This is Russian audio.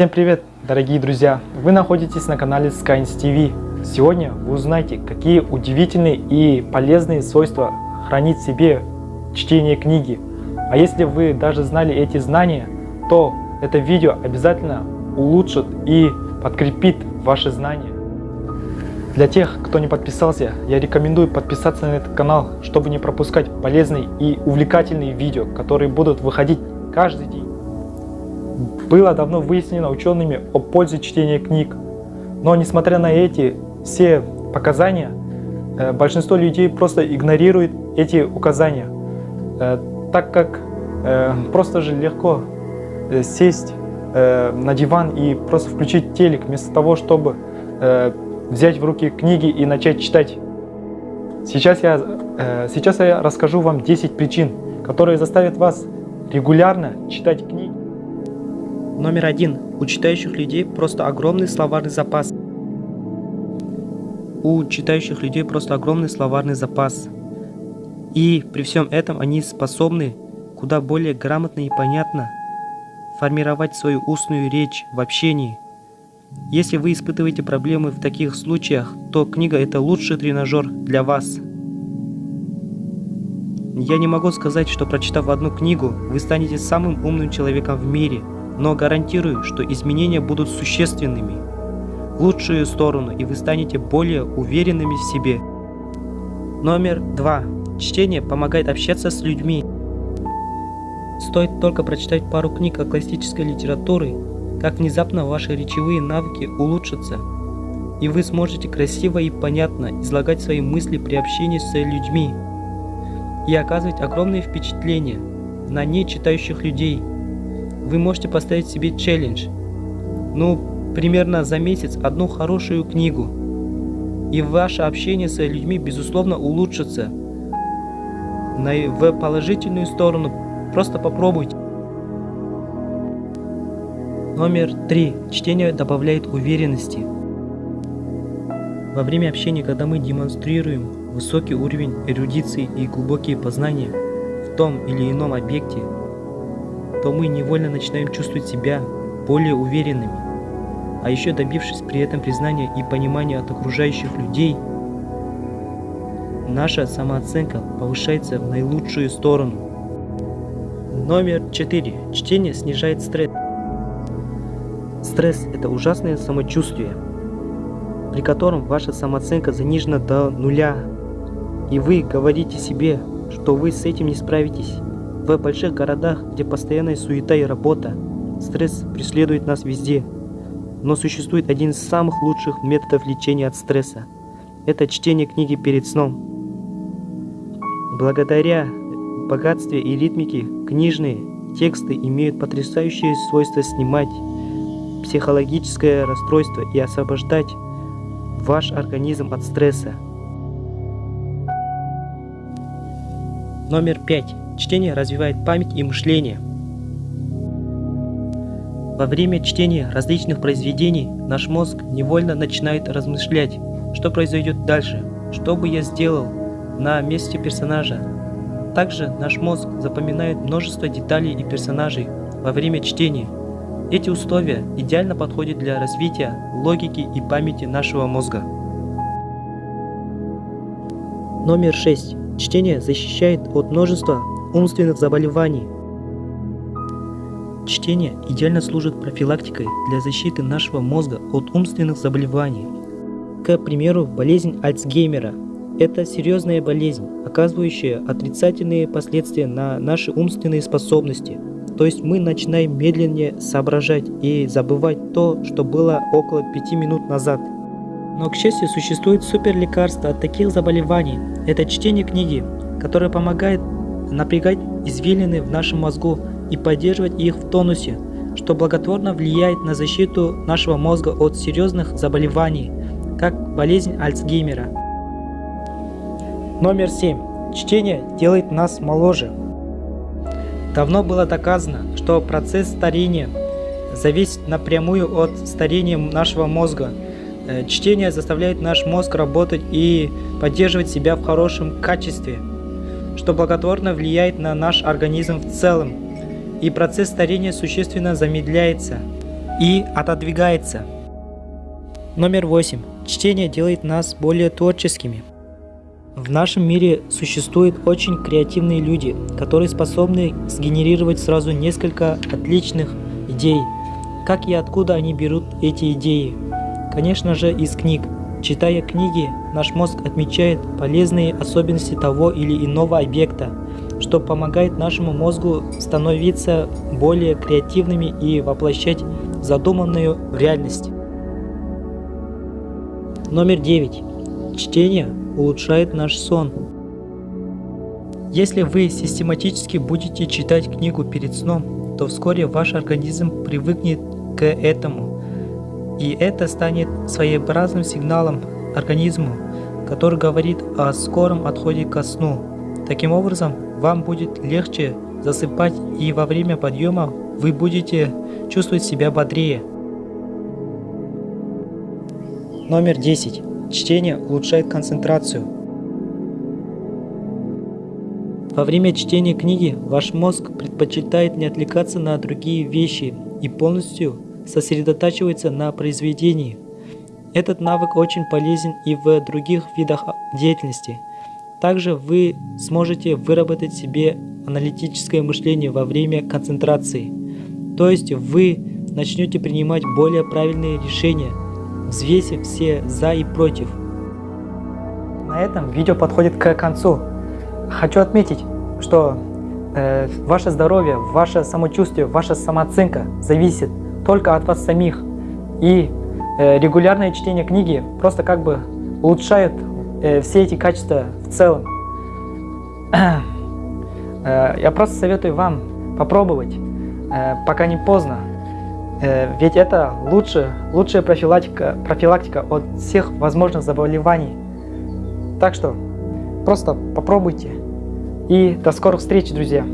Всем привет, дорогие друзья! Вы находитесь на канале Skynes TV. Сегодня вы узнаете, какие удивительные и полезные свойства хранит в себе чтение книги. А если вы даже знали эти знания, то это видео обязательно улучшит и подкрепит ваши знания. Для тех, кто не подписался, я рекомендую подписаться на этот канал, чтобы не пропускать полезные и увлекательные видео, которые будут выходить каждый день. Было давно выяснено учеными о пользе чтения книг, но несмотря на эти все показания, э, большинство людей просто игнорирует эти указания, э, так как э, просто же легко сесть на диван и просто включить телек, вместо того, чтобы взять в руки книги и начать читать. Сейчас я, сейчас я расскажу вам 10 причин, которые заставят вас регулярно читать книги. Номер один. У читающих людей просто огромный словарный запас. У читающих людей просто огромный словарный запас. И при всем этом они способны куда более грамотно и понятно формировать свою устную речь в общении. Если вы испытываете проблемы в таких случаях, то книга это лучший тренажер для вас. Я не могу сказать, что прочитав одну книгу, вы станете самым умным человеком в мире – но гарантирую, что изменения будут существенными, в лучшую сторону, и вы станете более уверенными в себе. Номер два. Чтение помогает общаться с людьми. Стоит только прочитать пару книг о классической литературе, как внезапно ваши речевые навыки улучшатся, и вы сможете красиво и понятно излагать свои мысли при общении с людьми и оказывать огромное впечатление на нечитающих людей – вы можете поставить себе челлендж. Ну, примерно за месяц одну хорошую книгу. И ваше общение с людьми, безусловно, улучшится. На, в положительную сторону. Просто попробуйте. Номер три. Чтение добавляет уверенности. Во время общения, когда мы демонстрируем высокий уровень эрудиции и глубокие познания в том или ином объекте, то мы невольно начинаем чувствовать себя более уверенными. А еще добившись при этом признания и понимания от окружающих людей, наша самооценка повышается в наилучшую сторону. Номер 4. Чтение снижает стресс. Стресс – это ужасное самочувствие, при котором ваша самооценка занижена до нуля, и вы говорите себе, что вы с этим не справитесь. В больших городах, где постоянная суета и работа, стресс преследует нас везде. Но существует один из самых лучших методов лечения от стресса. Это чтение книги перед сном. Благодаря богатстве и ритмике книжные тексты имеют потрясающее свойство снимать психологическое расстройство и освобождать ваш организм от стресса. Номер пять. Чтение развивает память и мышление. Во время чтения различных произведений наш мозг невольно начинает размышлять, что произойдет дальше, что бы я сделал на месте персонажа. Также наш мозг запоминает множество деталей и персонажей во время чтения. Эти условия идеально подходят для развития логики и памяти нашего мозга. Номер 6. Чтение защищает от множества умственных заболеваний. Чтение идеально служит профилактикой для защиты нашего мозга от умственных заболеваний. К примеру, болезнь Альцгеймера – это серьезная болезнь, оказывающая отрицательные последствия на наши умственные способности. То есть мы начинаем медленнее соображать и забывать то, что было около пяти минут назад. Но, к счастью, существует супер лекарство от таких заболеваний. Это чтение книги, которое помогает напрягать извилины в нашем мозгу и поддерживать их в тонусе, что благотворно влияет на защиту нашего мозга от серьезных заболеваний, как болезнь Альцгеймера. Номер 7. Чтение делает нас моложе. Давно было доказано, что процесс старения зависит напрямую от старения нашего мозга. Э, чтение заставляет наш мозг работать и поддерживать себя в хорошем качестве – что благотворно влияет на наш организм в целом, и процесс старения существенно замедляется. и отодвигается. Номер восемь. Чтение делает нас более творческими. В нашем мире существуют очень креативные люди, которые способны сгенерировать сразу несколько отличных идей. Как и откуда они берут эти идеи? Конечно же из книг. Читая книги, наш мозг отмечает полезные особенности того или иного объекта, что помогает нашему мозгу становиться более креативными и воплощать задуманную в реальность. Номер 9. Чтение улучшает наш сон. Если вы систематически будете читать книгу перед сном, то вскоре ваш организм привыкнет к этому, и это станет своеобразным сигналом организму, который говорит о скором отходе ко сну. Таким образом, вам будет легче засыпать и во время подъема вы будете чувствовать себя бодрее. Номер 10. Чтение улучшает концентрацию. Во время чтения книги ваш мозг предпочитает не отвлекаться на другие вещи и полностью сосредотачивается на произведении. Этот навык очень полезен и в других видах деятельности. Также вы сможете выработать себе аналитическое мышление во время концентрации. То есть вы начнете принимать более правильные решения взвесив все за и против. На этом видео подходит к концу. Хочу отметить, что э, ваше здоровье, ваше самочувствие, ваша самооценка зависит только от вас самих. И э, регулярное чтение книги просто как бы улучшает э, все эти качества в целом. э, я просто советую вам попробовать, пока не поздно. Ведь это лучше, лучшая профилактика, профилактика от всех возможных заболеваний. Так что просто попробуйте. И до скорых встреч, друзья!